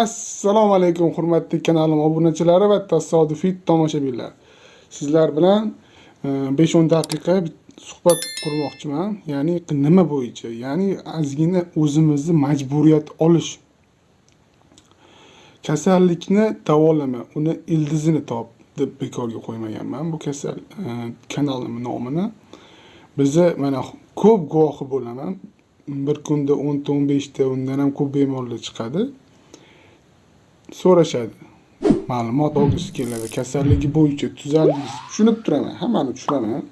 assalomu alaykum hurmatli kanalim obunachilari va tasodifiy tomoshabinlar. Sizlar bilan e, besh o'n daqiqa suhbat qurmoqchiman. Ya'ni nima bo'yicha? Ya'ni ozgina o'zimizni majburiyat olish. Kasallikni davolama uni ildizini top deb bekorga qo'ymaganman. Bu kasal e, kanalimni nomini. Biza mana ko'p guvohi bo'laman. Bir kunda o'nta o'n beshta undan ham ko'p bemorlar chiqadi. So'rashadi. Ma'lumot olgisi keladi. Kasalligi bo'yicha tuzaldingiz tushunib turaman. Hammani tushunaman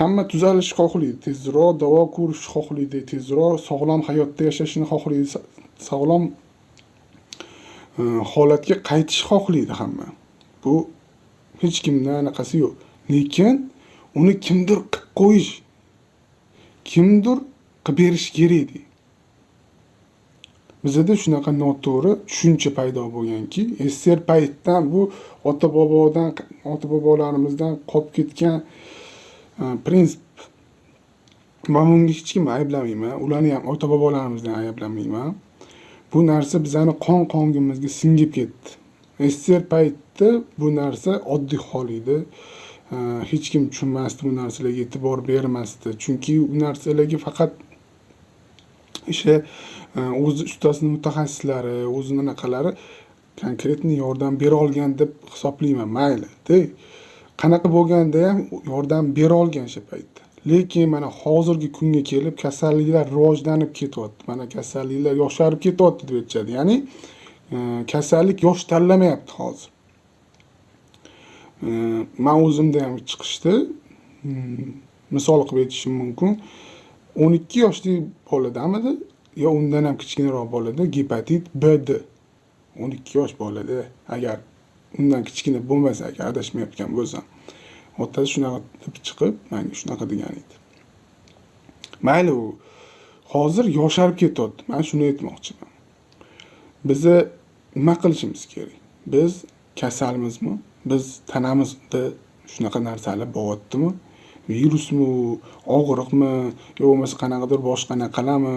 hamma tuzalishni xohlaydi. Tezroq davo ko'rishni xohlaydi. Tezroq sog'lom hayotda yashashni xohlaydi. Sog'lom e, holatga qaytishni xohlaydi hamma. Bu hech kimda anaqasi yo'q. Lekin uni kimdir qilib qo'yish kimdir qilib berish kerak deydi bizada shunaqa noto'g'ri tushuncha paydo bo'lganki sssr paytdan bu ota bobodan ota bobolarimizdan qolib ketgan e, prinsip man bunga hech kimni ayblamayman. Ularni ham ota bobolarimizni ayblamayman. Bu narsa bizani qon qongimizga singib ketdi. Sssr paytda bu narsa oddiy hol edi. E, hech kim tushunmasdi bu narsalarga e'tibor bermasdi. Chunki u narsalarga faqat ishi e, o'zi ustasini mutaxassislari o'zini anaqalari konkretniy yordam bera olgan deb hisoblayman mayli qanaqa bo'lganda ham yordam bera olgan o'sha paytda. Lekin mana hozirgi kunga kelib kasalliklar rivojlanib ketyapti. Mana kasalliklar yosharib ketyapti deb aytishadi. Ya'ni e, kasallik yosh tanlamayapti hozir. E, man o'zimda ham chiqishdi. Hmm, misol qilib aytishim mumkin. O'n ikki yoshli boladamidi? Yo undan ham kichkinaroq bolada gepatit bd o'n ikki yosh bolada. Agar undan kichkina bo'lmasa agar adashmayotgan bo'lsam. Otasi shunaqa deb chiqib manga shunaqa degan edi. Mayli u hozir yosharib ketyapti man shuni aytmoqchiman. Biza nima qilishimiz kerak? Biz kasalmizmi? Biz tanamizda shunaqa narsalar bo'lyaptimi virusmi og'riqmi yo bo'lmasa qanaqadir boshqa anaqalami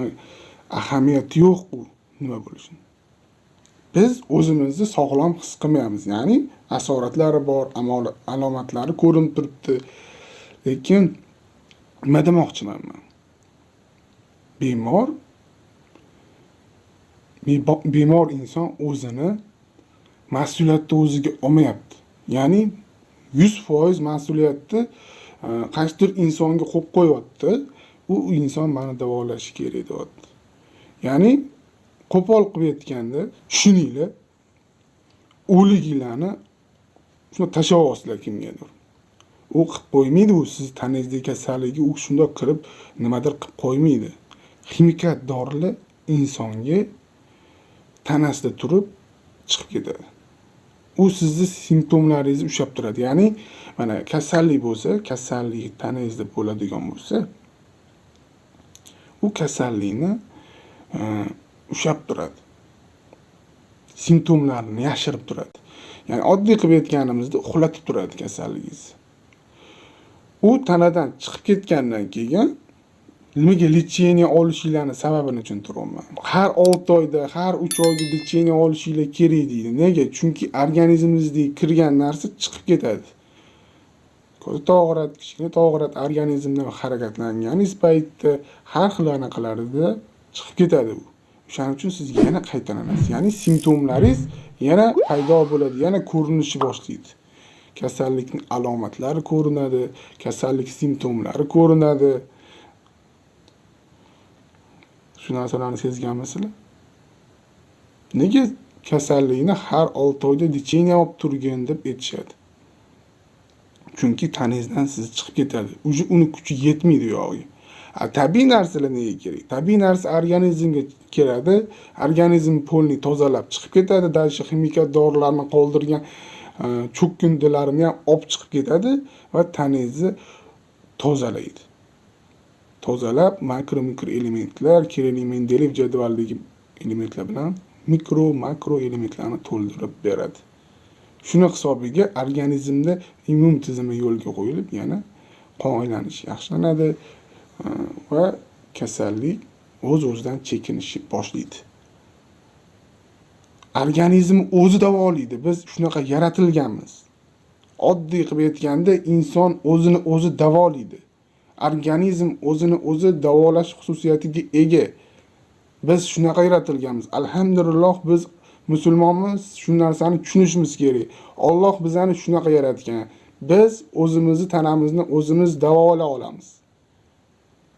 ahamiyati yo'q u nima bo'lishini biz o'zimizni sog'lom his qilmayapmiz. Ya'ni asoratlari bor alomatlari ko'rinib turibdi. Lekin nima demoqchiman man bemor bemor inson o'zini mas'uliyatni o'ziga olmayapti. Ya'ni yuz foiz mas'uliyatni qaysidir insonga qo'yib qo'yyapti u inson mani davolashi kerak deyapti. Ya'ni qo'pol qilib aytganda tushuninglar o'liginglarni shuni tashlab yuborsizlar kimgadir. U qilib qo'ymaydi u siz taningizdagi kasalligi u shundoq kirib nimadir qilib qo'ymaydi. Ximikat dorilar insonga tanasida turib chiqib ketadi. U sizni simptomlaringizni ushlab turadi. Ya'ni mana kasallik bo'lsa kasallik tanangizda bo'ladigan bo'lsa u kasallikni e, ushlab turadi. Simptomlarini yashirib turadi. Ya'ni oddiy qilib aytganimizda uxlatib turadi kasalligingizni u tanadan chiqib ketgandan keyin nimaga lecheniya olishinglarni sababini tushuntiryapman har olti oyda har uch oyda lecheniya olishinglar kerak deydi. Nega? Chunki organizmingizdagi kirgan narsa chiqib ketadi. Ko'zi to'g'rat, kichkina tog'rat organizmdan harakatlangani paytda har xil anaqalarida chiqib ketadi u. O'shaning uchun sizga yana qaytalanasiz ya'ni simptomlaringiz yana paydo bo'ladi yana ko'rinishni boshlaydi. Kasallikni alomatlari ko'rinadi kasallik simptomlari ko'rinadi. Shu narsalarni sezganmisizlar nega kasallikni har olti oyda olib turgin deb aytishadi? Chunki tanangizdan siz chiqib ketadi. Уже uni kuchi yetmaydi u yog'iga tabiiy narsalar nega kerak? Tabiiy narsa organizmga keladi organizm polni tozalab chiqib ketadi дальше ximikat dorilarni qoldirgan e, ham olib chiqib ketadi va tanangizni tozalaydi. Tozalab makro mikro elementlar kerakli mendeleyev jadvalidagi elementlar bilan mikro makro elementlarni to'ldirib beradi. Shuni hisobiga organizmda immun tizimi yo'lga qo'yilib yana qon aylanishi yaxshilanadi e, va kasallik o'z o'zidan chekinishni boshlaydi. Organizm o'zi davolaydi. Biz shunaqa yaratilganmiz. Oddiy qilib aytganda inson o'zini o'zi davolaydi. Organizm o'zini o'zi davolash xususiyatiga ega. Biz shunaqa yaratilganmiz. Alhamdulillah biz musulmonmiz shu narsani tushunishimiz kerak. Olloh bizani shunaqa yaratgan. Biz o'zimizni tanamizni o'zimiz davolay olamiz.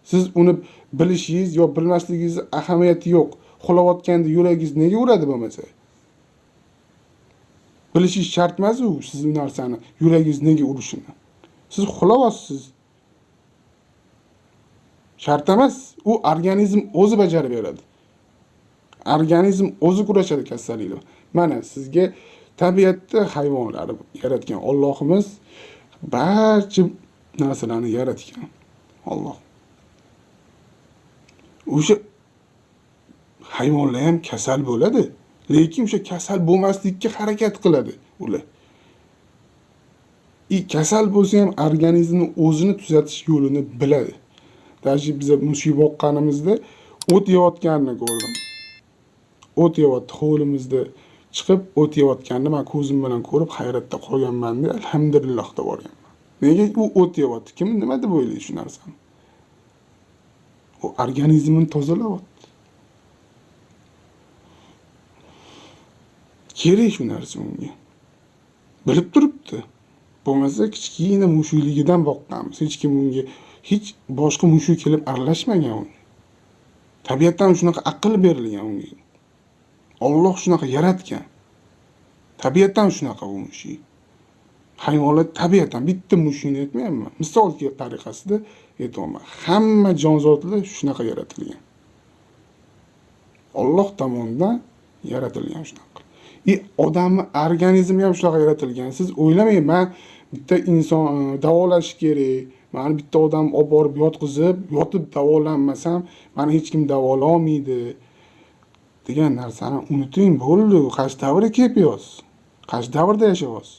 Siz uni bilishingiz yo bilmasligingizni ahamiyati yo'q. Uxlayotganda yuragingiz nega uradi bo'lmasa bilishingiz shart emas u siz narsani yuragingiz nega urishini? Siz uxlayapsiz shart emas u organizm o'zi bajarib beradi. Organizm o'zi kurashadi kasalliklar. Mana sizga tabiatda hayvonlar yaratgan ollohimiz barcha narsalarni yaratgan. Olloh o'sha hayvonlar ham kasal bo'ladi lekin o'sha kasal bo'lmaslikka harakat qiladi ular. И kasal bo'lsa ham organizmni o'zini tuzatish yo'lini biladi. Даже biza mushuk boqqanimizda o't yeyotganini ko'rdim o't yeyapti hovlimizda chiqib o't yeyotganini man ko'zim bilan ko'rib hayratda qolganmanda alhamdulillah deb yuborganman nega u o't yeyapti kim nima deb o'ylaydi shu narsani u organizmini tozalayapti kerak shu narsa unga bilib turibdi bo'lmasa kichkina mushukligidan boqqanmiz hech kim unga hech boshqa mushuk kelib aralashmagan unga tabiatdan shunaqa aql berilgan unga olloh shunaqa yaratgan. Tabiatdan shunaqa u mushuk hayvonlar tabiatan bitta mushukni aytmayapman. Misol tariqasida aytyapman hamma jonzotlar shunaqa yaratilgan. Olloh tomonidan yaratilgan shunaqa. И odamni organizmi ham shunaqa yaratilgan. Siz o'ylamang man bitta inson e, davolash kerak mani bitta odam olib borib yotqizib yotib davolanmasam mani hech kim davololmaydi degan narsani unuting bo'ldi qaysi davrga kelib yotibsiz qaysi davrda yashayapsiz?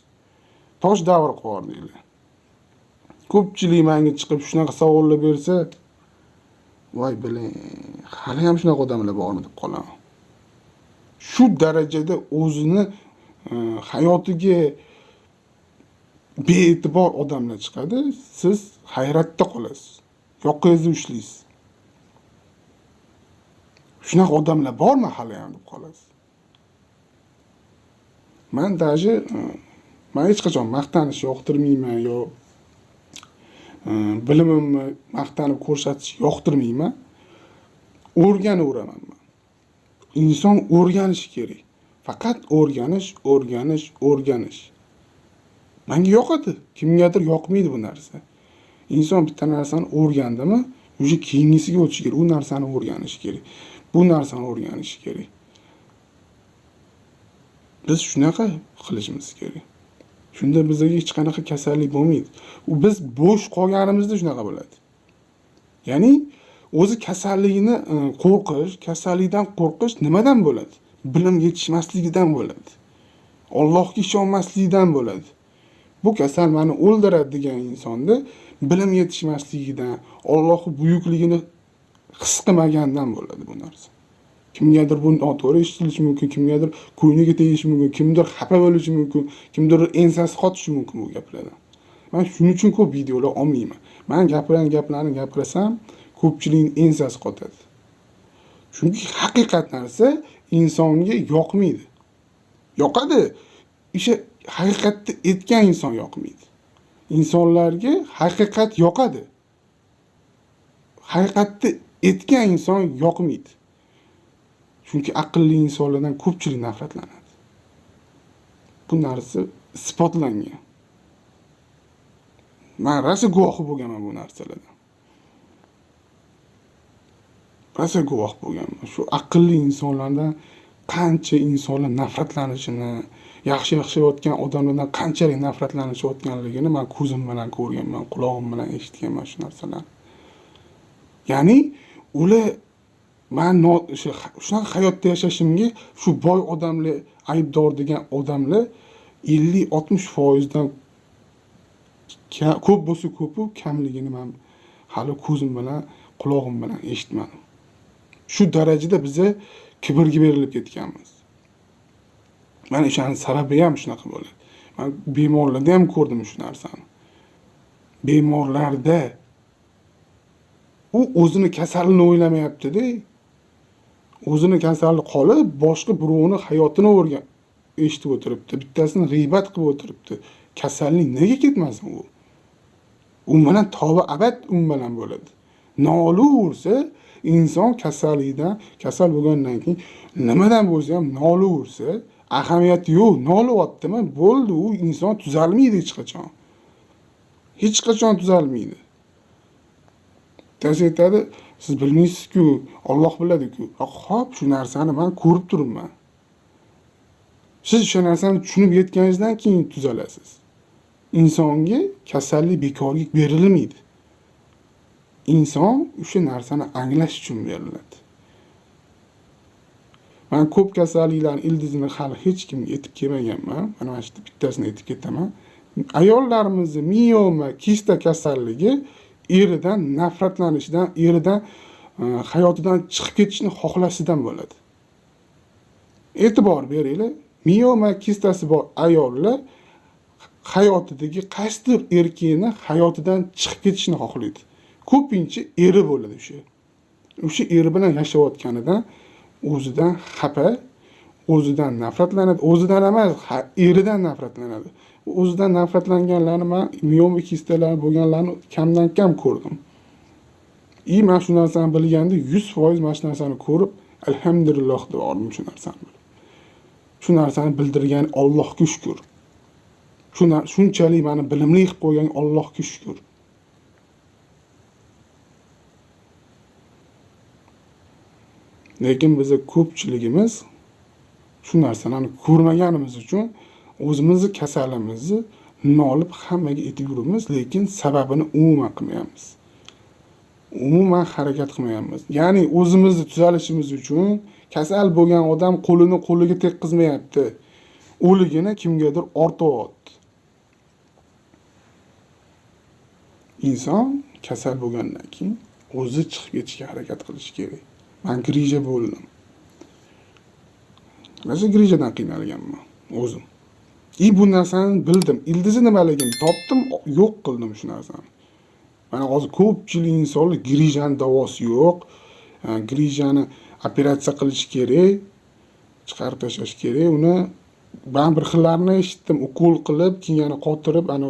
Tosh davri qilib ko'pchilik manga chiqib shunaqa savollar bersa voy biling hali ham shunaqa odamlar bormi deb qolaman. Shu darajada o'zini e, hayotiga bee'tibor odamlar chiqadi siz hayratda qolasiz. Yoqangizni ushlaysiz shunaqa odamlar bormi hali ham deb qolasiz? Man даже e, man hech qachon maqtanish yoqtirmayman yo e, bilimimni maqtanib ko'rsatish yoqtirmayman. O'rganaveraman man. Inson o'rganishi kerak. Faqat o'rganish o'rganish o'rganish. Manga yoqadi kimgadir yoqmaydi bu narsa. Inson bitta narsani o'rgandimi уже keyingisiga o'tishi kerak. U narsani o'rganishi kerak. Bu narsani o'rganishi kerak. Biz shunaqa qilishimiz kerak. Shunda bizga hech qanaqa kasallik bo'lmaydi. U biz bo'sh qolganimizda shunaqa bo'ladi. Ya'ni o'zi kasallikni e, qo'rqish kasallikdan qo'rqish nimadan bo'ladi? Bilim yetishmasligidan bo'ladi. Ollohga ishonmaslikdan bo'ladi. Bu kasal mani o'ldiradi degan insonni bilim yetishmasligidan ollohni buyukligini his qilmagandan bo'ladi bu narsa. Kimgadir bu noto'g'ri eshitilishi mumkin kimgadir ko'ngliga tegishi mumkin kimdir xafa bo'lishi mumkin kimdir ensasi qotishi mumkin bu gaplardan man shuning uchun ko'p videolar olmayman. Man gapirgan gaplarni gapirsam ko'pchilikni ensasi qotadi. Chunki haqiqat narsa insonga yoqmaydi. Yoqadi. O'sha haqiqatni aytgan inson yoqmaydi. Insonlarga haqiqat yoqadi. Haqiqatni aytgan inson yoqmaydi. Chunki aqlli insonlardan ko'pchilik nafratlanadi. Bu narsa isbotlangan. Man rosa guvohi bo'lganman bu narsalardan. Rosa guvoh bo'lganman. Shu aqlli insonlardan qancha insonlar nafratlanishini yaxshi yashayotgan odamlardan qanchalik nafratlanishayotganligini man ko'zim bilan ko'rganman qulog'im bilan eshitganman shu narsalarni ya'ni ular man shunaqa hayotda yashashimga shu boy odamlar aybdor degan odamlar ellik oltmish foizdan ko'p bo'lsa ko'pu kamligini man hali ko'zim bilan qulog'im bilan eshitmadim. Shu darajada biza kibrga berilib ketganmiz. Mana o'shani sababi ham shunaqa bo'ladi man bemorlarda ham ko'rdim shu narsani. Bemorlarda u o'zini kasalini o'ylamayaptida o'zini kasali qolib boshqa birovni hayotini o'rgan eshitib o'tiribdi. Bittasini g'iybat qilib o'tiribdi. Kasallik nega ketmasin u? U bilan tobi abad u bilan bo'ladi. Nolaversa inson kasallikdan kasal bo'lgandan keyin nimadan bo'lsa ham nolaversa ahamiyati yo'q nolayaptimi bo'ldi u inson tuzalmaydi hech qachon. Hech qachon tuzalmaydi. Bittasi aytadi siz bilmaysizku olloh biladiku. Ho'p shu narsani man ko'rib turibman. Siz o'sha narsani tushunib yetganingizdan keyin tuzalasiz. Insonga kasallik bekorga berilmaydi. Inson o'sha narsani anglash uchun beriladi. Man ko'p kasalliklarni ildizini hali hech kimga aytib kelmaganman. Mana mana shu yerda bittasini aytib ketaman. Ayollarimizni mioma kista kasalligi eridan nafratlanishidan eridan e, hayotidan chiqib ketishni xohlashidan bo'ladi. E'tibor beringlar mioma kistasi bor ayollar hayotidagi qaysidir erkakni hayotidan chiqib ketishni xohlaydi. Ko'pincha eri bo'ladi o'sha. O'sha eri bilan yashayotganidan o'zidan xafa o'zidan nafratlanadi o'zidan emas eridan nafratlanadi. O'zidan nafratlanganlarni man mioma kistalar bo'lganlarni kamdan kam ko'rdim. И man shu narsani bilganda yuz foiz mana shu narsani ko'rib alhamdulillah deb yubordim shu narsani. Shu narsani bildirgan ollohga shukur shunchalik mani bilimli qilib qo'ygan ollohga shukur lekin bizni ko'pchiligimiz shu narsalarni ko'rmaganimiz uchun o'zimizni kasalimizni nolib hammaga aytib yuribmiz lekin sababini umuman qilmayapmiz. Umuman harakat qilmayapmiz. Ya'ni o'zimizni tuzalishimiz uchun kasal bo'lgan odam qo'lini qo'liga tekkizmayapti o'ligini kimgadir ortyapti inson kasal bo'lgandan keyin o'zi chiqib ketishga harakat qilishi kerak. Man grija bo'ldim mana shu grijadan qiynalganman o'zim и bu narsani bildim. Ildizi nimaligini topdim yo'q qildim shu narsani mana hozir ko'pchilik insonlar grijani davosi yo'q. Grijani operatsiya qilish kerak chiqarib tashlash kerak. Uni man bir xillarni eshitdim. Ukol qilib keyin yana qotirib ani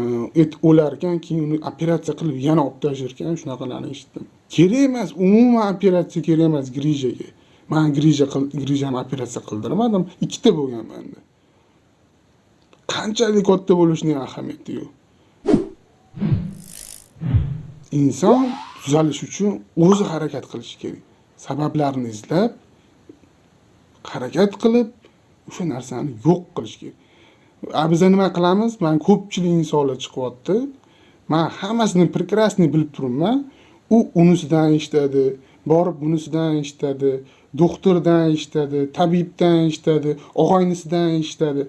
e, et o'lar ekan keyin uni operatsiya qilib yana olib tashlarkan shunaqalarni eshitdim. Kerak emas umuman operatsiya kerak emas grijaga. Man grija grijani operatsiya qildirmadim ikkita bo'lgan manda qanchalik katta bo'lishining ahamiyati yo'q. Inson tuzalish uchun o'zi harakat qilishi kerak. Sabablarni izlab harakat qilib o'sha narsani yo'q qilish kerak. A biza nima qilamiz? Man ko'pchilik insonlar chiqyapti. Man hammasini прекрасный bilib turibman. U unisidan eshitadi borib bunisidan eshitadi doktordan eshitadi tabibdan eshitadi og'aynisidan eshitadi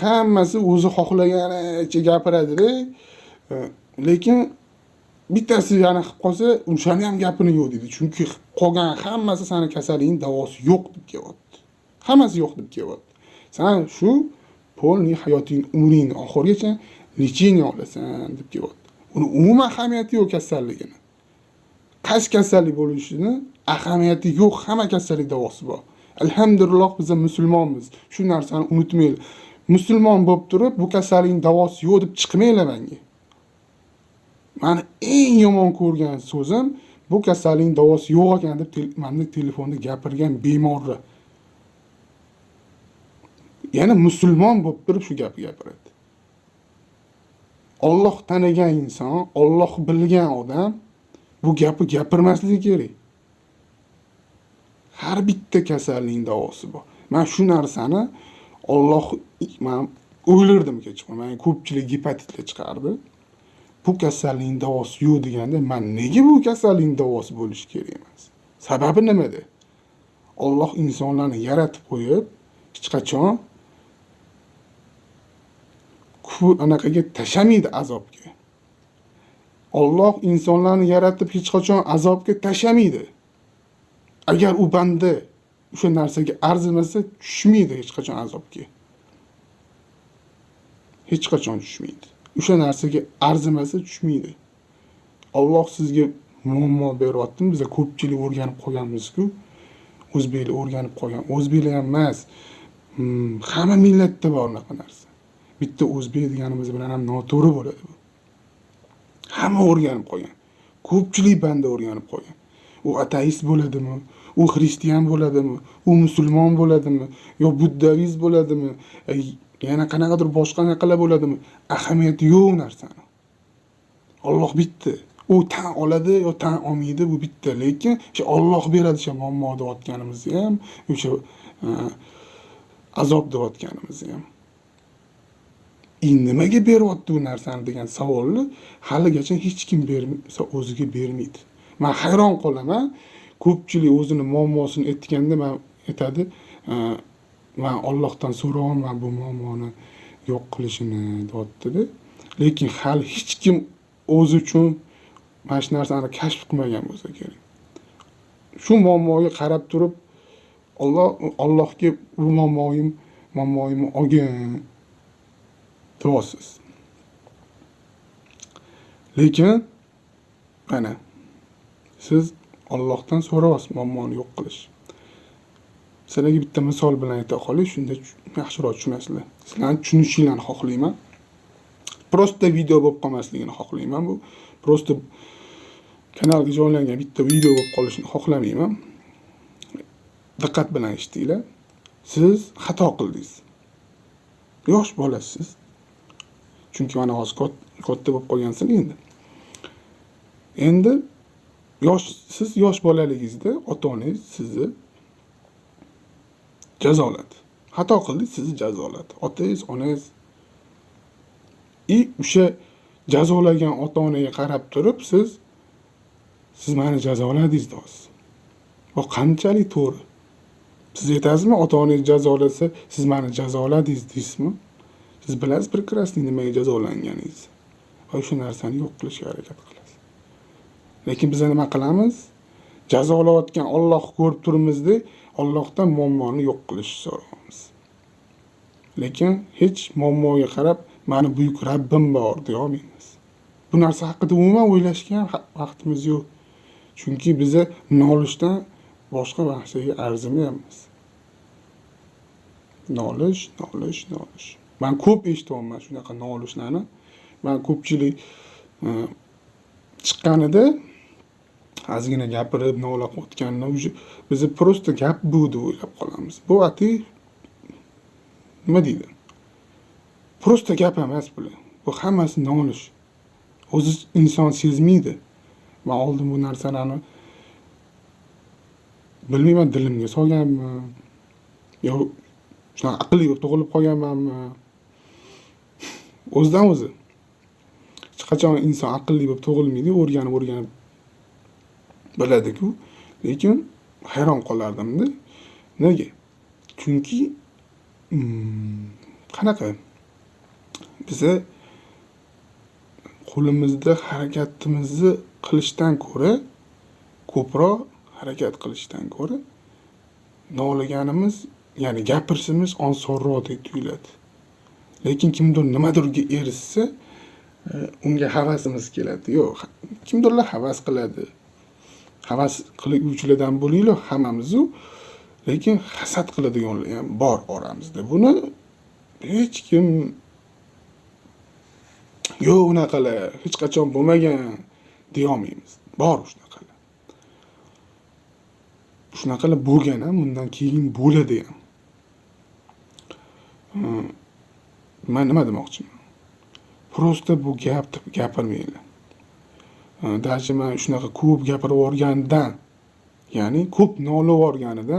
hammasi o'zi xohlaganicha gapiradida. E, lekin bittasi yana qilib qolsa o'shani ham gapini yo'q deydi chunki qolgan hammasi sani kasalingni davosi yo'q deb kelyapti. Hammasi yo'q deb kelyapti. San shu полный hayoting umringni oxirigacha lechение olasan deb kelyapti. Uni umuman ahamiyati yo'q kasalligini. Qaysi kasallik bo'lishini ahamiyati yo'q hamma kasallik davosi bor. Alhamdulillah biza musulmonmiz. Shu narsani unutmanglar. Musulmon bo'lib turib bu kasallikni davosi yo'q deb chiqmanglar manga mani eng yomon ko'rgan so'zim bu kasallikni davosi yo'q ekan deb manda telefonda gapirgan bemorlar yana musulmon bo'lib turib shu gapni gapiradi. Olloh tanigan inson olloh bilgan odam bu gapni gapirmasligi kerak. Har bitta kasalning davosi bor. Man shu narsani olloh man o'ylardim kechqurun. Man ko'pchilik gepatitlar chiqardi. Bu kasallikni davosi yo'q deganda man nega bu kasallikni davosi bo'lishi kerak emas? Sababi nimada? Olloh insonlarni yaratib qo'yib hech qachon anaqaga tashlamaydi azobga. Olloh insonlarni yaratib hech qachon azobga tashlamaydi. Agar u banda o'sha narsaga arzimasa tushmaydi hech qachon azobga. Hech qachon tushmaydi. O'sha narsaga arzimasa tushmaydi. Olloh sizga muammo beryaptimi? Biza ko'pchilik o'rganib qolganmizku. O'zbeklar o'rganib qolgan. O'zbeklar ham emas hmm, hamma millatda bor unaqa narsa. Bitta o'zbek deganimiz bilan ham noto'g'ri bo'ladi bu. Hamma o'rganib qolgan ko'pchilik banda o'rganib qolgan u ateist bo'ladimi? U xristian bo'ladimi? U musulmon bo'ladimi? Yo buddavist bo'ladimi? Yana qanaqadir boshqa anaqalar bo'ladimi? Ahamiyati yo'q narsani. Olloh bitta u tan oladi yo tan olmaydi bu bitta lekin o'sha olloh beradi o'sha muammo deyotganimizni ham o'sha e, azob deyotganimizni ham. Nimaga beryapti bu narsani? degan savolni haligacha hech kim bermasa o'ziga bermaydi. Man hayron qolaman. Ko'pchilik o'zini muammosini aytganda man aytadi man ollohdan so'rayapman bu muammoni yo'q qilishini deyaptida lekin hali hech kim o'zi uchun mana shu narsani kashf qilmagan bo'lsa kerak. Shu muammoga qarab turib olloh allohga bu muammoyim muammoyimni olgin turasiz lekin mana siz ollohdan so'rayapsiz muammoni yo'q qilish. Sizlarga bitta misol bilan ayta qolay shunda yaxshiroq tushunasizlar. Sizlarni tushunishinglarni xohlayman. Prosta video bo'lib qolmasligini xohlayman bu. Prosta kanalga joylangan bitta video bo'lib qolishini xohlamayman. Diqqat bilan eshitinglar. Siz xato qildingiz. Yosh bolasiz chunki mana hozir katta bo'lib qolgansan endi. Endi yosh siz yosh bolaligingizda ota onangiz sizni jazoladi. Xato qildingiz sizni jazoladi. Otangiz onangiz. И o'sha jazolagan ota onaga qarab turib siz siz mani jazoladingiz deyapsiz bu qanchalik to'g'ri? Siz aytasizmi ota onangiz jazolasa siz mani jazoladingiz deysizmi? Siz bilasiz прекрасный nimaga jazolanganingizni va o'sha narsani yo'q qilishga harakat qilasiz. Lekin biz nima qilamiz? Jazolayotgan ollohni ko'rib turibmizda ollohdan muammoni yo'q qilishni so'raymiz. Lekin hech muammoga qarab mani buyuk rabbim bor deyolmaymiz bu narsa haqida umuman o'ylashga ham vaqtimiz yo'q. Chunki biza nolishdan boshqa narsaga arzimayapmiz. Nolish nolish nolish. Man ko'p eshityapman shunaqa nolishlarni man ko'pchilik e, chiqqanida ozgina gapirib nola qilayotganini уже biza просто gap bu deb o'ylab qolamiz. Bu ati nima deydi? Просто gap emas bular bu hammasi nolish o'zi inson sezmaydi. Man oldin bu narsalarni. Bilmayman dilimga solganman yo shunaqa aqlli bo'lib tug'ilib qolganmanmi? O'zidan o'zi. Hech qachon inson aqlli bo'lib tug'ilmaydi o'rganib o'rganib biladiku. Lekin hayron qolardimda. Nega? Chunki mm, qanaqa? Biza qo'limizda harakatimizni qilishdan ko'ra ko'proq harakat qilishdan ko'ra noliganimiz ya'ni gapirishimiz osonroqdek tuyuladi. Lekin kimdir nimadirga erishsa e, unga havasimiz keladi. Yo'q kimdirlar havas qiladi. Havas qiluvchilardan bo'linglar hammamizu lekin hasad qiladiganlar ham bor oramizda. Buni hech kim yo'q unaqalar hech qachon bo'lmagan deyolmaymiz bor shunaqalar shunaqalar bo'lgan ham bundan keyin bo'ladi ham. Man nima demoqchiman. Просто bu gapni gapirmanglar. Даже man shunaqa ko'p gapirib yuborgandan ya'ni ko'p nolib yuborganida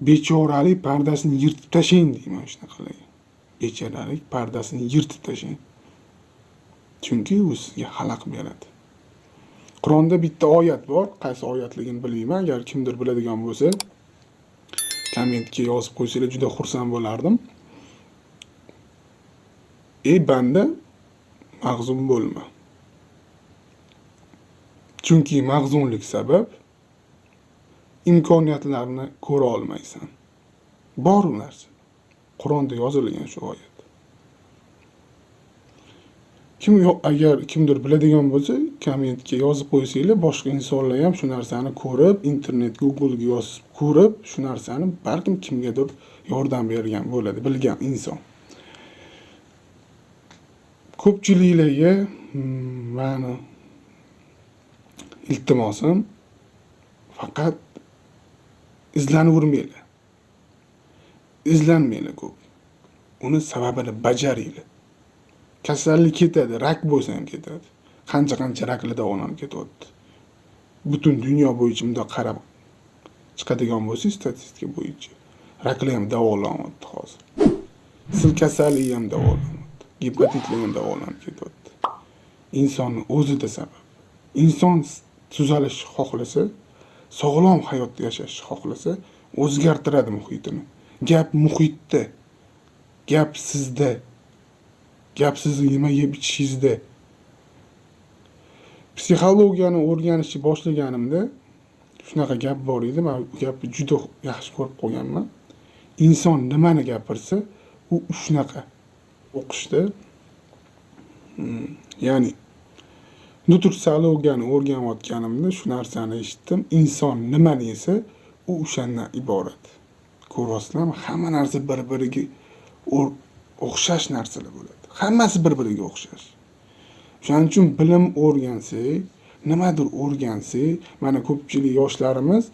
bechoralik pardasini yirtib tashlang deyman shunaqalarga bechoralik pardasini yirtib tashlang. Chunki u sizga xalaq beradi. Qur'onda bitta oyat bor. Qaysi oyatligini bilmayman. Agar kimdir biladigan bo'lsa kommentga yozib qo'ysanglar juda xursand bo'lardim. Ey banda mag'zum bo'lma. Chunki mag'zumlik sabab imkoniyatlarni ko'ra olmaysan. Bor u narsa. Qur'onda yozilgan shu oyat. Kim yo'q agar kimdir biladigan bo'lsa kommentga yozib qo'ysanglar boshqa insonlar ham shu narsani ko'rib internet googlega yozib ko'rib shu narsani balkim kimgadir yordam bergan bo'ladi bilgan inson. Ko'pchiliklarga hmm, mani iltimosim faqat izlanavermanglar izlanmanglar ko'p. Uni sababini bajaringlar kasallik ketadi rak bo'lsa ham ketadi. Qancha qancha raklar davolanib ketyapti. Butun dunyo bo'yicha bundoq qarab chiqadigan bo'lsangiz statistika bo'yicha raklar ham davolanyapti hozir. Sil kasalligi ham davolanyapti gepatitlar ham davolanib ketyapti insonni o'zida sabab inson tuzalishni xohlasa sog'lom hayot yashashni xohlasa o'zgartiradi muhitini. Gap muhitda gap sizda gap sizni nima yeb ichishingizda. Psixologiyani o'rganishni boshlaganimda shunaqa gap bor edi man bu gapni juda yaxshi ko'rib qolganman inson nimani gapirsa u shunaqa. O'qishda hmm, ya'ni ya'ni nutritsiologiyani o'rganayotganimda shu narsani eshitdim. Inson nima desa u o'shandan iborat. Ko'ryapsizlarmi? Hamma narsa bir biriga o'xshash narsalar bo'ladi. Hammasi bir biriga o'xshash. O'shaning uchun bilim o'rgansak nimadir o'rgansak mana ko'pchilik yoshlarimiz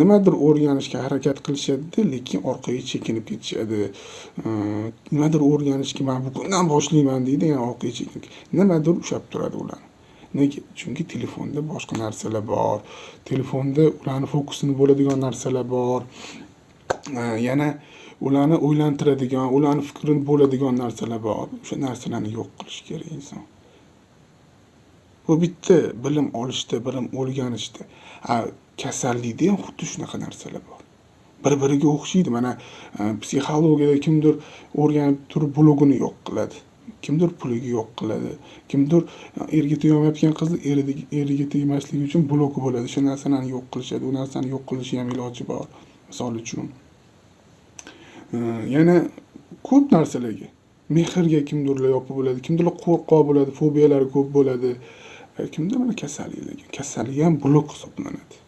nimadir o'rganishga harakat qilishadida lekin orqaga chekinib ketishadi. Nimadir o'rganishga man bugundan boshlayman deydi yana orqaga chekinib nimadir ushlab turadi ularni nega? Chunki telefonda boshqa narsalar bor. Telefonda ularni fokusini bo'ladigan narsalar bor. Yana ularni o'ylantiradigan ularni fikrini bo'ladigan narsalar bor. O'sha narsalarni yo'q qilish kerak inson. Bu bitta bilim olishda bilim o'rganishda. Kasallikda ham xuddi shunaqa narsalar bor. Bir biriga o'xshaydi. Mana e, psixologiyada kimdir o'rganib turib blogini yo'q qiladi. Kimdir puliga yo'q qiladi. Kimdir e, erga tegolmayotgan qizni eriga tegmasligi uchun bloki bo'ladi. Shu narsalarni yo'q qilishadi. U narsani yo'q qilishni ham iloji bor. Misol uchun. E, yana ko'p narsalarga. Mehrga kimdirlar yopiq bo'ladi kimdirlar qo'rqoq bo'ladi fobiyalari ko'p bo'ladi. Kimda mana kasalliklarga kasallik ham blok hisoblanadi.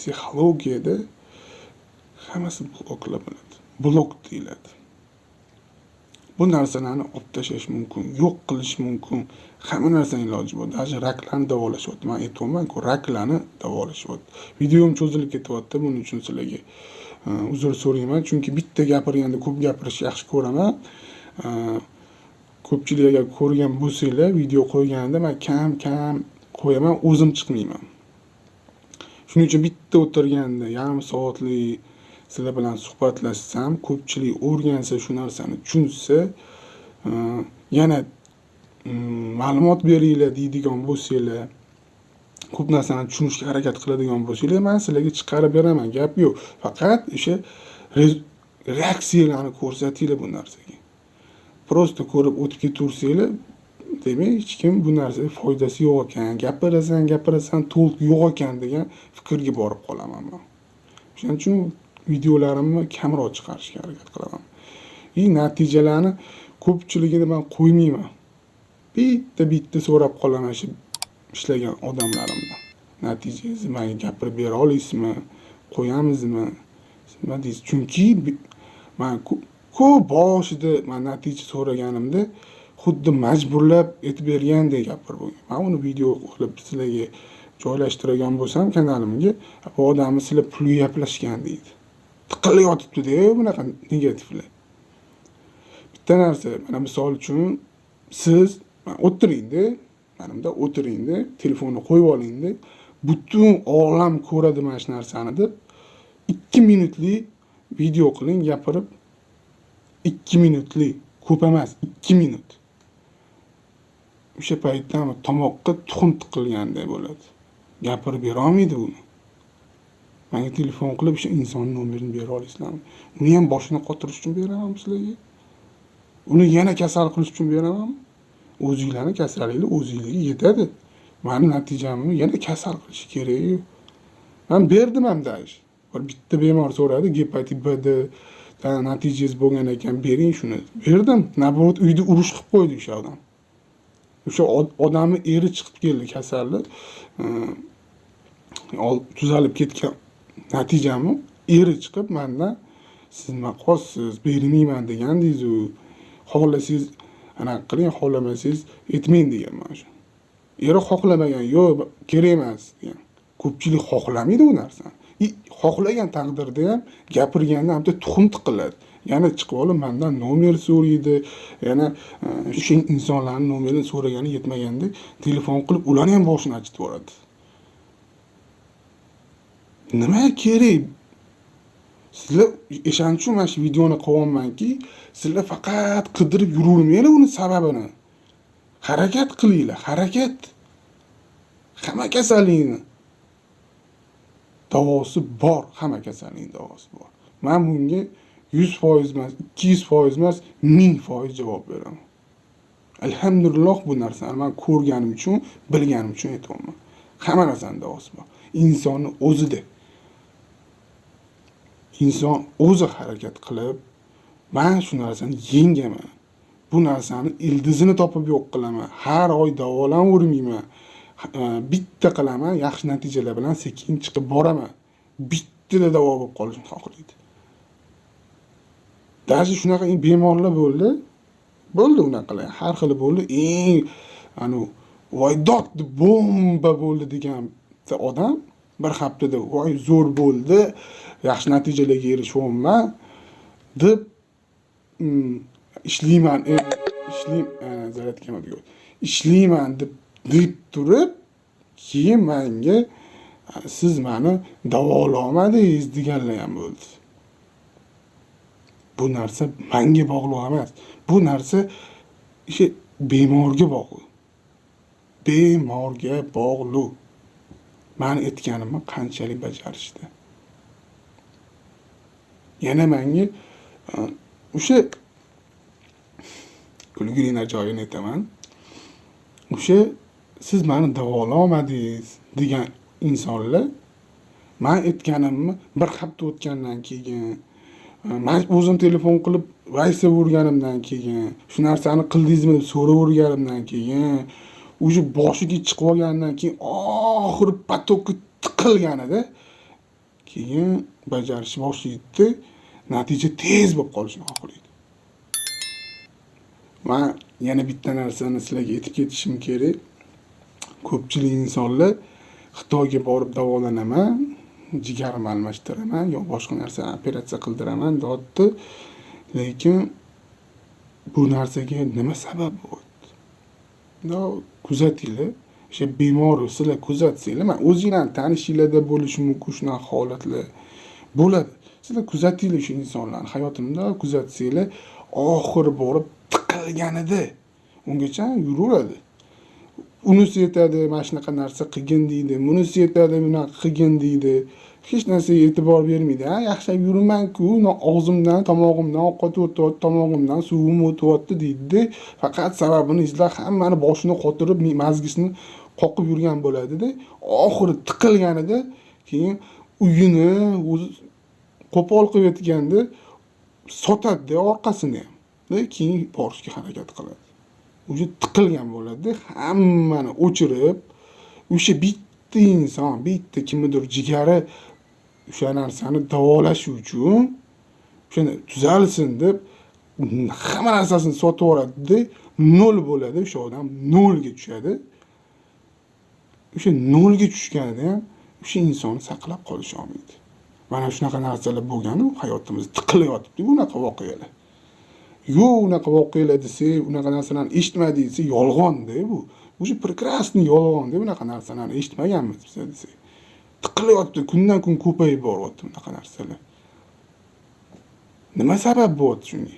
Psixologiyada hammasi bloklar bo'ladi blok deyiladi. Bu narsalarni olib tashlash mumkin yo'q qilish mumkin hamma narsani iloji bor. Даже raklarni davolashyapti man aytyapmanku raklarni davolashyapti videom cho'zilib ketyapti buning uchun sizlarga e, uzr so'rayman. Chunki bitta gapirganda ko'p gapirishni yaxshi ko'raman. E, ko'pchilik agar ko'rgan bo'lsanglar video qo'yganimda man kam kam qo'yaman o'zim chiqmayman. Shuning uchun bitta o'tirganda yarim soatlik sizlar bilan suhbatlashsam ko'pchilik o'rgansa shu narsani tushunsa e, yana e, ma'lumot beringlar deydigan bo'lsanglar ko'p narsani tushunishga harakat qiladigan bo'lsanglar man sizlarga chiqarib beraman gap yo'q. Faqat o'sha reaksiyalarni ko'rsatinglar bu narsaga. Просто ko'rib o'tib ketaversanglar demak hech kim bu narsaga foydasi yo'q ekan gapirasan gapirasan to'liq yo'q ekan degan fikrga borib qolaman man. O'shaning uchun videolarimni kamroq chiqarishga harakat qilaman. И natijalarni ko'pchiligini man qo'ymayman. Bitta bitta so'rab qolaman shu ishlagan odamlarimdan natijangizni manga gapirib bera olasizmi? Qo'yamizmi? Nima deysiz. Chunki man ko'p boshida man natija so'raganimda xuddi majburlab aytib bergandek gapirib bo'lgan man uni video qilib sizlarga joylashtirgan bo'lsam kanalimga bu odamni sizlar pulga gaplashgan deydi. Tiqilib yotibdida bunaqa negativlar. Bitta narsa mana misol uchun siz o'tiringda yanimda o'tiringda telefonni qo'yib olingda butun olam ko'radi mana shu narsani deb ikki minutlik video qiling gapirib ikki minutlik ko'p emas ikki minut. O'sha paytda tomoqqa tuxum tiqilganday bo'ladi. Gapirib berolmaydi uni. Manga telefon qilib o'sha insonni nomerini bera olasizlarmi? Uni ham boshini qotirish uchun beramanmi sizlarga. Uni yana kasal qilish uchun beramanmi o'zinglarni kasalliklar o'zinglarga yetadi. Mani natijamni yana kasal qilish kerak man berdim ham даже bir bitta bemor so'radi gepatit bd natijangiz bo'lgan ekan bering shuni. Berdim. Наоборот uyda urush qilib qo'ydi o'sha odam. O'sha odamni eri chiqib keldi kasallik tuzalib ketgan natijami? Eri chiqib mandan siz nima qilyapsiz bermayman degandingizu xohlasangiz anaqa qiling xohlamasangiz aytmang degan mana shu. Eri xohlamagan yo'q kerak emas degan. Ko'pchilik xohlamaydi u narsani. Xohlagan taqdirda ham gapirganda bitta tuxum tiqiladi. Yana chiqib olib mandan nomer so'raydi. Yana e, o'sha insonlarni nomerini so'ragani yetmaganda telefon qilib ularni ham boshini achitib yuboradi nima kerak? Sizlar o'shaning uchun mana shu videoni qilyapmanki sizlar faqat qidirib yuravermanglar uni sababini. Harakat qilinglar harakat. Hamma kasallikni. Davosi bor hamma kasallikni davosi bor. Man bunga yuz foiz emas ikki yuz foiz emas ming foiz javob beraman. Alhamdulillah bu narsani man ko'rganim uchun bilganim uchun aytyapman. Hamma narsani davosi bor. Insonni o'zida inson o'zi harakat qilib man shu narsani yengaman. Bu narsani ildizini topib yo'q qilaman. Har oy davolavermayman e, bitta qilaman yaxshi natijalar bilan sekin chiqib boraman. Bittada davo bo'lib qolishni xohlaydi. Даже shunaqa bemorlar bo'ldi. Bo'ldi unaqalar har xili bo'ldi. Eng anavi voydod bomba bo'ldi degan odam bir haftada voy zo'r bo'ldi. Yaxshi natijalarga erishyapman deb ishlayman ishlayman e, ishlayman e, ishlayman deb deb turib keyin manga siz mani davolamadingiz deganlar ham bo'ldi. Bu narsa manga bog'liq emas. Bu narsa o'sha bemorga bog'liq. Bemorga bog'liq. Mani aytganimni qanchalik bajarishdi? Yana manga e, o'sha kulgili joyini aytaman. O'sha siz mani davololmadingiz degan insonlar man aytganimni bir hafta o'tgandan keyin Э, man o'zim telefon qilib vaysaverganimdan keyin shu narsani qildingizmi deb so'raverganimdan keyin уже boshiga chiqib olgandan keyin oxiri потокка tiqilganida keyin bajarishni boshlaydida natija tez bo'lib qolishni xohlaydi man yana bitta narsani sizlarga aytib ketishim kerak. Ko'pchilik insonlar xitoyga borib davolanaman. Jigarimni almashtiraman yo boshqa narsa operatsiya qildiraman deyapti lekin bu narsaga nima sabab bo'lyapti kuzatinglar. O'sha bemor sizlar kuzatsanglar. Man o'zinglarni tanishinglarda bo'lishi mumkin shunaqa holatlar bo'ladi. Sizlar kuzatinglar shu insonlarni. Hayotimda kuzatsanglar oxiri borib tiqilganida ungacha yuraveradi. Unisi yetadi mana shunaqa narsa qilgin deydi. Bunisi yetadi bunaqa qilgin deydi. Hech narsaga e'tibor bermaydi. Ha yaxshilab yuribmanku og'zimdan tomog'imdan ovqat o'tyapti tomog'imdan suvim o'tyapti deydida faqat sababini izlab hammani boshini qotirib mazgisini qoqib yurgan bo'ladida oxiri tiqilganida keyin uyini o'zi qo'pol qilib aytganda sotadida orqasini. Ham keyin borishga harakat qiladi. Уже tiqilgan bo'ladida hammani o'chirib o'sha bitta inson bitta kimnidir jigari o'sha narsani davolash uchun o'shani tuzalsin deb hamma narsasini sotib yuboradida nol bo'ladi. O'sha odam nolga tushadi. O'sha nolga tushganida ham o'sha insonni saqlab qolisha olmaydi mana shunaqa narsalar bo'lganu hayotimizda tiqilib yotibdi bunaqa voqealar. Yo'q unaqa voqealar desak unaqa narsalarni eshitmadik desa yolg'onda bu. Уже прекрасный yolg'onda bunaqa narsalarni eshitmaganmiz biz desak tiqilyapti kundan kun ko'payib boryapti bunaqa narsalar. Nima sabab bo'lyapti shunga?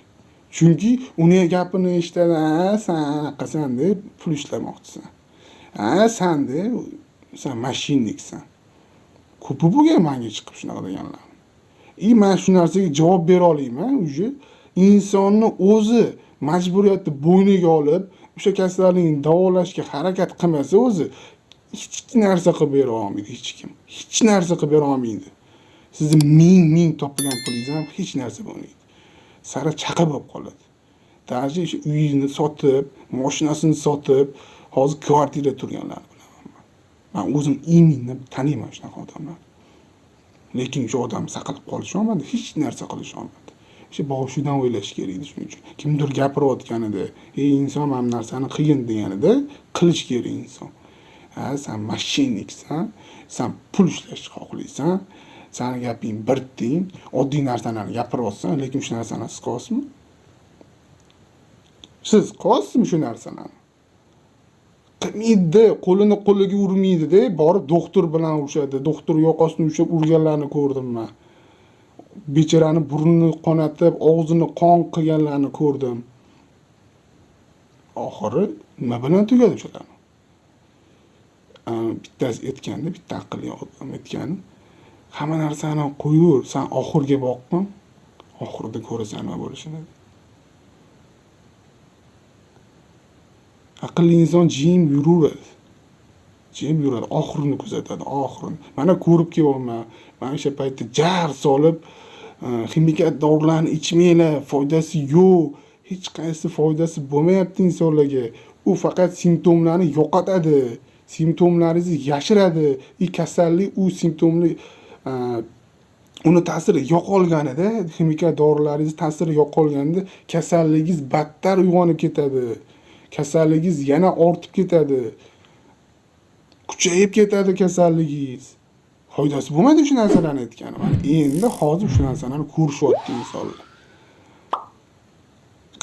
Chunki uni gapini eshitadi a san anaqasan deb pul ishlamoqchisan. A sanda san mashinniksan. Ko'pi bo'lgan manga chiqib shunaqa deganlar. И man shu narsaga javob bera olayman уже insonni o'zi majburiyatni bo'yniga olib o'sha kasallikni davolashga harakat qilmasa o'zi hech narsa qilib bera olmaydi hech kim. Hech narsa qilib bera olmaydi. Sizni ming ming topgan pulingiz ham hech narsa bo'lmaydi. Sara chaqa bo'lib qoladi. Даже o'sha uyini sotib moshinasini sotib hozir kvartirada turganlarni bilaman man o'zim именно taniyman shunaqa odamlarni. Lekin o'sha odam saqlab qolisholmadi hech narsa qilisholmadi o'sha boshidan o'ylash kerak edi shuning uchun kimdir gapirayotganida ey inson mana bu narsani qilgin deganida qilish kerak inson. Ha san mashinniksan san pul ishlashni xohlaysan sani gaping bir tiyin oddiy narsalarni gapiryapsan lekin shu narsani siz qilyapsizmi siz qilyapsizmi shu narsalarni? Qilmaydi qo'lini qo'liga urmaydida borib doktor bilan urishadi doktor yoqasini ushlab urganlarni ko'rdim man. Bechorani burnini qonatib og'zini qon qilganlarni ko'rdim. Oxiri nima bilan tugadi o'shalarni bittasi aytganda bitta aqlli odam aytgan hamma narsani qo'yaver san oxiriga boqqin oxirida ko'rasan nima bo'lishini. Aqlli inson jim yuraveradi jim yuradi oxirini kuzatadi oxirini. Mana ko'rib kelyapman mana o'sha paytda jar solib e, ximikat dorilarni ichmanglar foydasi yo'q hech qaysi foydasi bo'lmayapti insonlarga. U faqat simptomlarni yo'qotadi simptomlaringizni yashiradi. И kasallik u simptomni e, uni ta'siri yo'qolganida ximikat dorilaringiz ta'siri yo'qolganda kasalligingiz battar uyg'onib ketadi. Kasalligingiz yana ortib ketadi. Kuchayib ketadi kasalligingiz. Foydasi bo'lmaydi shu narsalarni aytgani. Mana endi hozir shu narsalarni ko'rishyapti insonlar.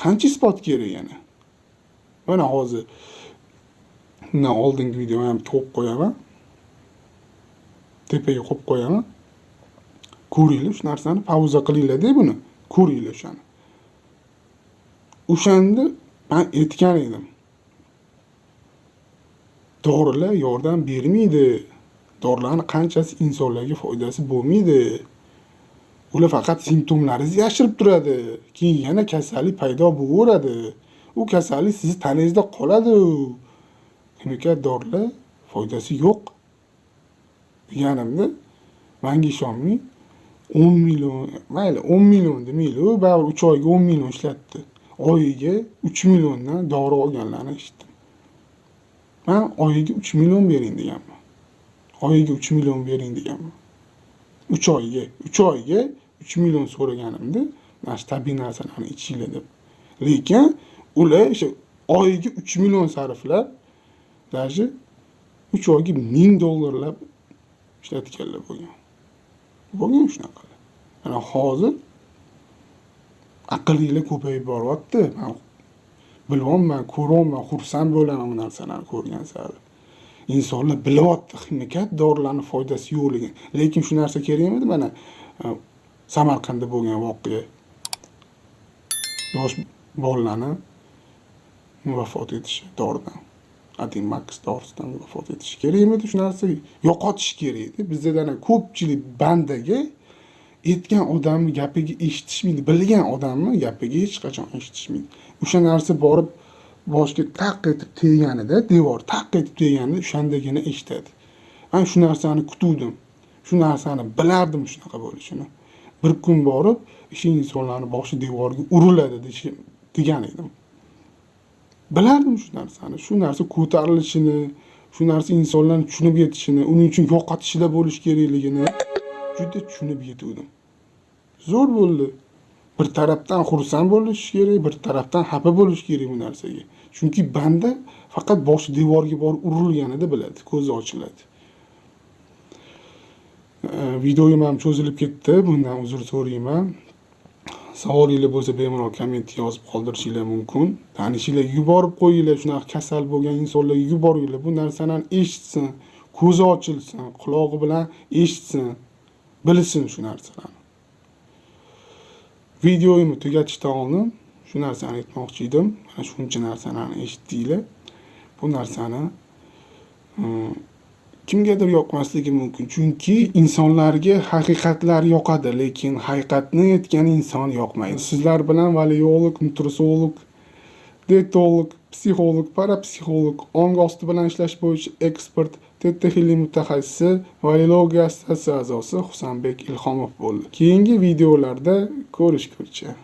Qancha isbot kerak yana? Mana hozir undan oldingi videoni ham to'qib qo'yaman. Tepaga qo'yib qo'yaman. Ko'ringlar shu narsani pauza qilinglarda buni. Ko'ringlar o'shani o'shanda man aytgan edim. Dorilar yordam bermaydi. Dorilarni qanchasi insonlarga foydasi bo'lmaydi. Ular faqat simptomlaringizni yashirib turadi. Keyin yana kasallik paydo bo'laveradi. U kasallik sizni tanangizda qoladi. Chemikat dorilar foydasi yo'q. Deganimda manga ishonmang o'n million mayli o'n million demaylik baribir uch oyga o'n million ishlatdi. Oyiga uch milliondan dori olganlarni eshitdim man oyiga uch million bering deganman oyiga uch million bering deganman uch oyga uch oyga uch million so'raganimda mana shu tabiiy narsalarni ichinglar deb. Lekin ular o'sha oyiga uch million sarflab даже uch oyga ming dollarlab ishlatganlar bo'lgan. Bo'lgan shunaqa mana hozir aqllilar ko'payib boryapti. Man bilyapman xursand bo'laman bu narsalarni ko'rgan sari. Insonlar bilyapti himikat dorilarni foydasi yo'qligini lekin shu narsa kerak emidi mana e, samarqandda bo'lgan voqea. Yosh bolalarni vafot etishi doridan adimax dorisidan vafot etishi kerak emidi shu narsa yo'qotish kerak edi. Bizda ko'pchilik bandaga aytgan odamni gapiga eshitishmaydi bilgan odamni gapiga hech qachon eshitishmaydi. O'sha narsa borib boshiga taq etib tegganida devor taq etib tegganida o'shandagina eshitadi. Man shu narsani kutuvdim shu narsani bilardim shunaqa bo'lishini. Bir kun borib o'sha insonlarni boshi devorga uriladi degan edim. Bilardim shu narsani shu narsa ko'tarilishini shu narsa insonlarni tushunib yetishini uning uchun yo'qotishida bo'lishi kerakligini juda tushunib yetuvdim. Zo'r bo'ldi. Bir tarafdan xursand bo'lish kerak bir tarafdan xafa bo'lish kerak bu narsaga. Chunki banda faqat boshi devorga borib urilganida biladi ko'zi ochiladi. Videoyim ham cho'zilib ketdi bundan uzr so'rayman. Savolinglar bo'lsa bemalol kommentga yozib qoldirishinglar mumkin. Tanishinglarga yuborib qo'yinglar shunaqa kasal bo'lgan insonlarga yuboringlar bu narsalarni eshitsin ko'zi ochilsin qulog'i bilan eshitsin bilsin shu narsalarni. Videoyimni tugatishdan oldin shu narsani aytmoqchi edim. Mana shuncha narsalarni eshitdinglar. Bu narsani e, kimgadir yoqmasligi mumkin. Chunki insonlarga haqiqatlar yoqadi lekin haqiqatni aytgan inson yoqmaydi. Sizlar bilan valiolog nutrisolog dietolog psixolog parapsixolog ong osti bilan ishlash bo'yicha ekspert ttxili mutaxassisi valologiya assotsiatsiyasi a'zosi husanbek ilhomov bo'ldi. Keyingi videolarda ko'rishguncha